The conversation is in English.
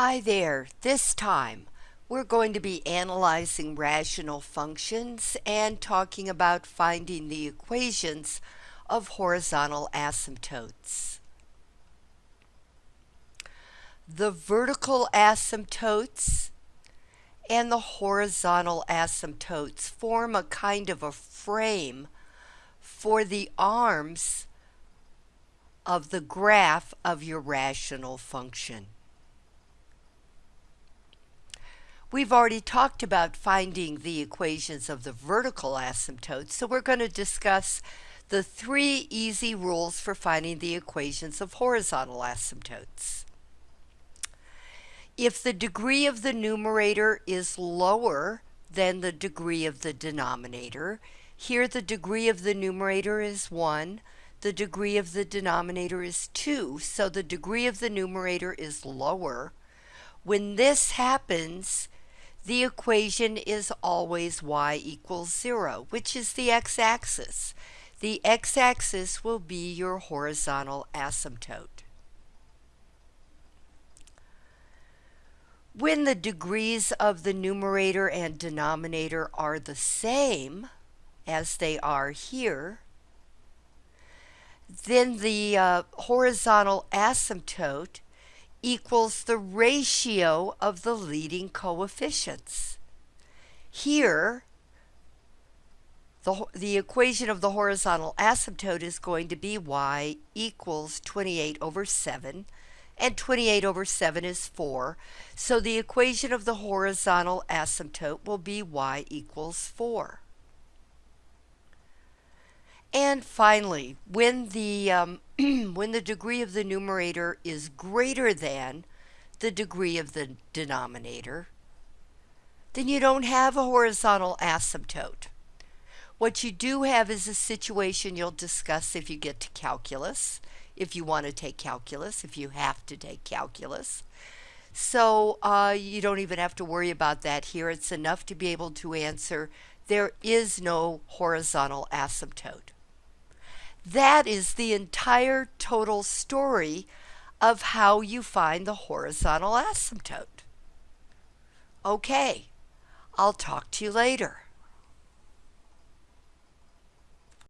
Hi there. This time we're going to be analyzing rational functions and talking about finding the equations of horizontal asymptotes. The vertical asymptotes and the horizontal asymptotes form a kind of a frame for the arms of the graph of your rational function. We've already talked about finding the equations of the vertical asymptotes, so we're going to discuss the three easy rules for finding the equations of horizontal asymptotes. If the degree of the numerator is lower than the degree of the denominator, here the degree of the numerator is 1, the degree of the denominator is 2, so the degree of the numerator is lower. When this happens, the equation is always y equals 0, which is the x-axis. The x-axis will be your horizontal asymptote. When the degrees of the numerator and denominator are the same, as they are here, then the uh, horizontal asymptote equals the ratio of the leading coefficients. Here, the, the equation of the horizontal asymptote is going to be y equals 28 over 7, and 28 over 7 is 4. So the equation of the horizontal asymptote will be y equals 4. And finally, when the, um, when the degree of the numerator is greater than the degree of the denominator, then you don't have a horizontal asymptote. What you do have is a situation you'll discuss if you get to calculus, if you want to take calculus, if you have to take calculus. So uh, you don't even have to worry about that here. It's enough to be able to answer there is no horizontal asymptote. That is the entire total story of how you find the horizontal asymptote. Okay, I'll talk to you later.